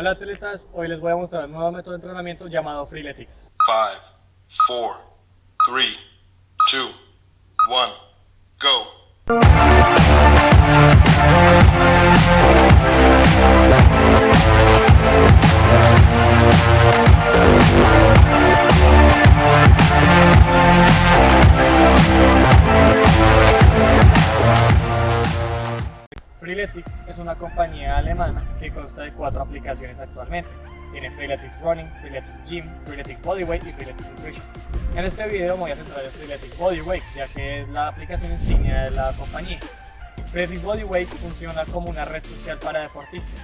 Hola atletas, hoy les voy a mostrar un nuevo método de entrenamiento llamado Freeletics. 5, 4, 3, 2, 1, go. Compañía alemana que consta de cuatro aplicaciones actualmente. Tiene Freeletics Running, Freeletics Gym, Freeletics Bodyweight y Freeletics Nutrition. En este video me voy a centrar en Freeletics Bodyweight, ya que es la aplicación insignia de la compañía. Freeletics Bodyweight funciona como una red social para deportistas.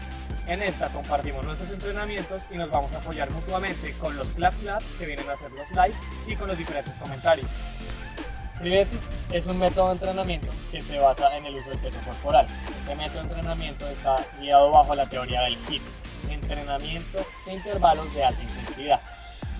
En esta compartimos nuestros entrenamientos y nos vamos a apoyar mutuamente con los clap claps que vienen a hacer los likes y con los diferentes comentarios. Freeletics es un método de entrenamiento que se basa en el uso del peso corporal. Este método de entrenamiento está guiado bajo la teoría del HIIT, entrenamiento de intervalos de alta intensidad.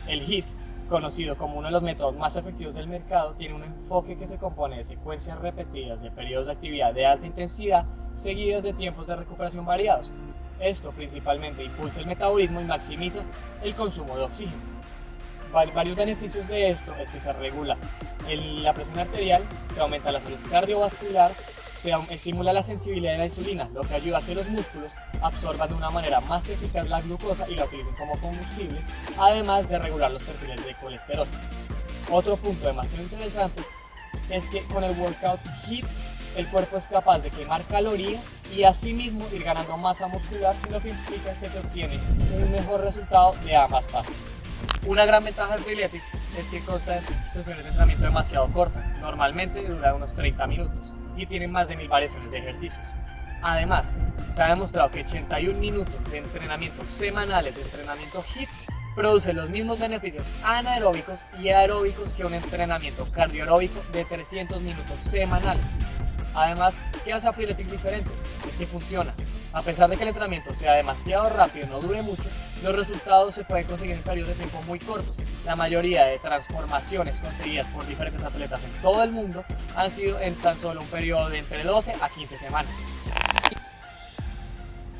El HIIT, conocido como uno de los métodos más efectivos del mercado, tiene un enfoque que se compone de secuencias repetidas de periodos de actividad de alta intensidad seguidas de tiempos de recuperación variados. Esto principalmente impulsa el metabolismo y maximiza el consumo de oxígeno varios beneficios de esto es que se regula la presión arterial, se aumenta la salud cardiovascular, se estimula la sensibilidad de la insulina, lo que ayuda a que los músculos absorban de una manera más eficaz la glucosa y la utilicen como combustible, además de regular los perfiles de colesterol. Otro punto demasiado interesante es que con el workout HIIT el cuerpo es capaz de quemar calorías y asimismo ir ganando masa muscular, lo que implica que se obtiene un mejor resultado de ambas partes. Una gran ventaja de Freeletics es que consta de sesiones de entrenamiento demasiado cortas, normalmente dura unos 30 minutos y tienen más de mil variaciones de ejercicios. Además, se ha demostrado que 81 minutos de entrenamiento semanales de entrenamiento HIIT produce los mismos beneficios anaeróbicos y aeróbicos que un entrenamiento cardioaeróbico de 300 minutos semanales. Además, ¿qué hace Freeletics diferente? Es que funciona. A pesar de que el entrenamiento sea demasiado rápido y no dure mucho, los resultados se pueden conseguir en periodos de tiempo muy cortos. La mayoría de transformaciones conseguidas por diferentes atletas en todo el mundo han sido en tan solo un periodo de entre 12 a 15 semanas.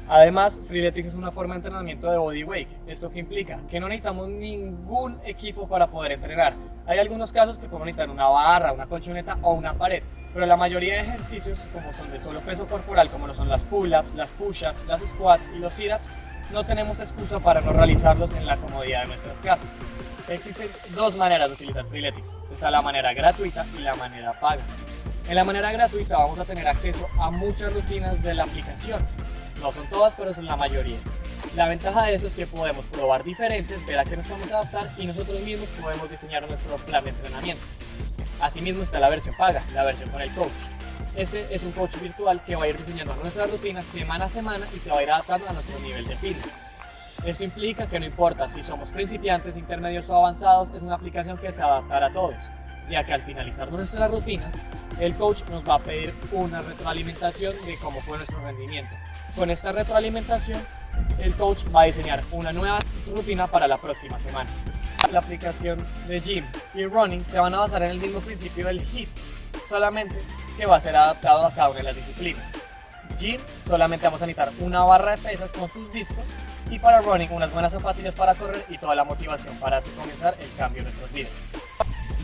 Además, Freeletics es una forma de entrenamiento de bodyweight. ¿Esto qué implica? Que no necesitamos ningún equipo para poder entrenar. Hay algunos casos que podemos necesitar una barra, una colchoneta o una pared, pero la mayoría de ejercicios, como son de solo peso corporal, como lo son las pull-ups, las push-ups, las squats y los sit-ups, no tenemos excusa para no realizarlos en la comodidad de nuestras casas. Existen dos maneras de utilizar Freeletics. Está la manera gratuita y la manera paga. En la manera gratuita vamos a tener acceso a muchas rutinas de la aplicación, no son todas, pero son la mayoría. La ventaja de eso es que podemos probar diferentes, ver a qué nos podemos adaptar y nosotros mismos podemos diseñar nuestro plan de entrenamiento. Asimismo está la versión paga, la versión con el coach. Este es un coach virtual que va a ir diseñando nuestras rutinas semana a semana y se va a ir adaptando a nuestro nivel de fitness. Esto implica que no importa si somos principiantes, intermedios o avanzados, es una aplicación que se adaptará a todos, ya que al finalizar nuestras rutinas, el coach nos va a pedir una retroalimentación de cómo fue nuestro rendimiento. Con esta retroalimentación, el coach va a diseñar una nueva rutina para la próxima semana. La aplicación de Gym y Running se van a basar en el mismo principio del HIIT, solamente que va a ser adaptado a cada una de las disciplinas. Gym solamente vamos a necesitar una barra de pesas con sus discos y para Running unas buenas zapatillas para correr y toda la motivación para hacer comenzar el cambio en nuestros vidas.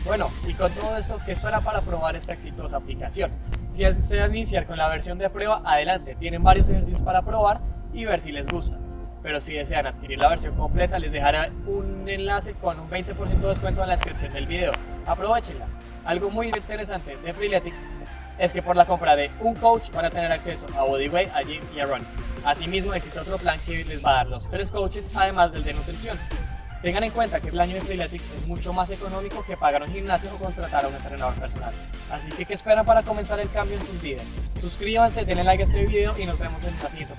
Bueno, y con todo esto, ¿qué espera para probar esta exitosa aplicación? Si desean iniciar con la versión de prueba, adelante, tienen varios ejercicios para probar y ver si les gusta. Pero si desean adquirir la versión completa, les dejaré un enlace con un 20% de descuento en la descripción del video. Aprovechenla. Algo muy interesante de Freeletics es que por la compra de un coach van a tener acceso a Bodyweight, a Gym y a Run. Asimismo, existe otro plan que les va a dar los tres coaches, además del de nutrición. Tengan en cuenta que el año de Freeletics es mucho más económico que pagar un gimnasio o contratar a un entrenador personal. Así que, ¿qué esperan para comenzar el cambio en sus vidas? Suscríbanse, denle like a este video y nos vemos en la siguiente